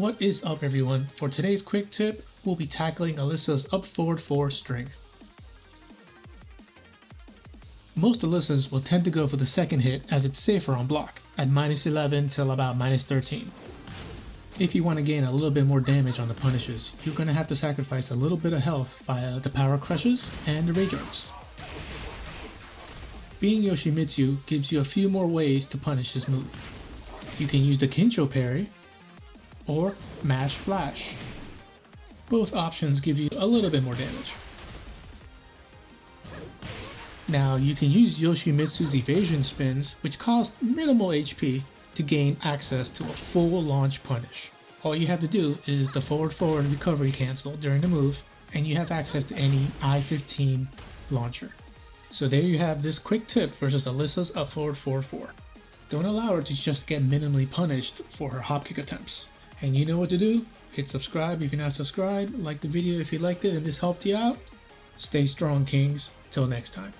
What is up everyone? For today's quick tip, we'll be tackling Alisa's up forward 4 string. Most Alisas will tend to go for the second hit as it's safer on block, at minus 11 till about minus 13. If you want to gain a little bit more damage on the punishes, you're going to have to sacrifice a little bit of health via the power crushes and the rage arts. Being Yoshimitsu gives you a few more ways to punish this move. You can use the Kincho parry, or Mash Flash. Both options give you a little bit more damage. Now you can use Yoshimitsu's evasion spins, which cost minimal HP, to gain access to a full launch punish. All you have to do is the forward forward recovery cancel during the move, and you have access to any I-15 launcher. So there you have this quick tip versus Alisa's up forward 4-4. Don't allow her to just get minimally punished for her hop kick attempts. And you know what to do? Hit subscribe if you're not subscribed, like the video if you liked it and this helped you out. Stay strong, Kings. Till next time.